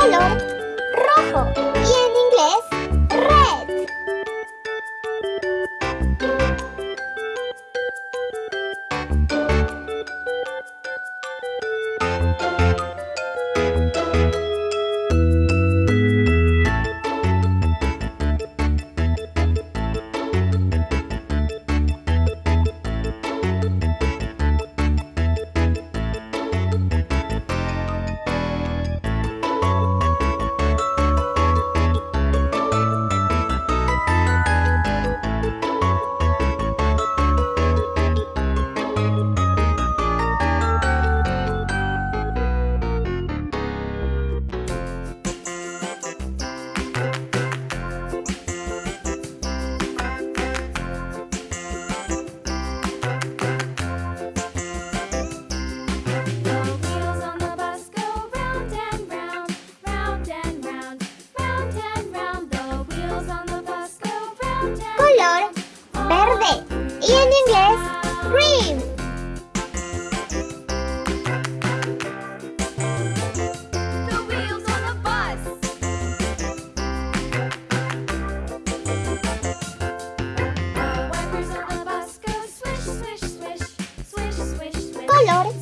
color rojo colores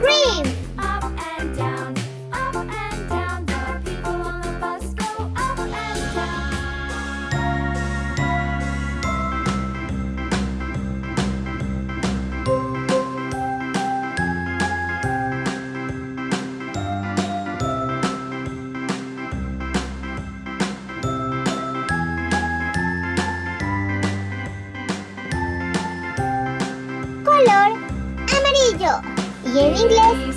Green. Taller Inglés.